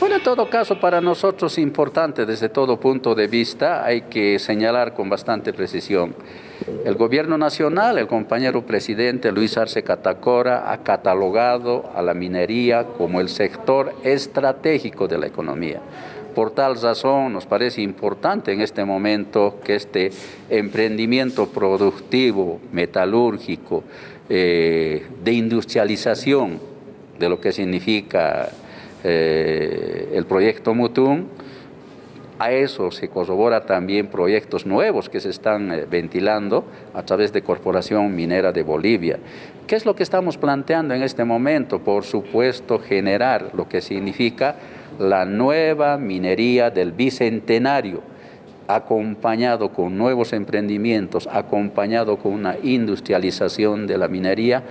Bueno, en todo caso, para nosotros importante desde todo punto de vista, hay que señalar con bastante precisión. El gobierno nacional, el compañero presidente Luis Arce Catacora, ha catalogado a la minería como el sector estratégico de la economía. Por tal razón nos parece importante en este momento que este emprendimiento productivo, metalúrgico, eh, de industrialización de lo que significa eh, el proyecto Mutum, a eso se corrobora también proyectos nuevos que se están eh, ventilando a través de Corporación Minera de Bolivia. ¿Qué es lo que estamos planteando en este momento? Por supuesto, generar lo que significa la nueva minería del Bicentenario, acompañado con nuevos emprendimientos, acompañado con una industrialización de la minería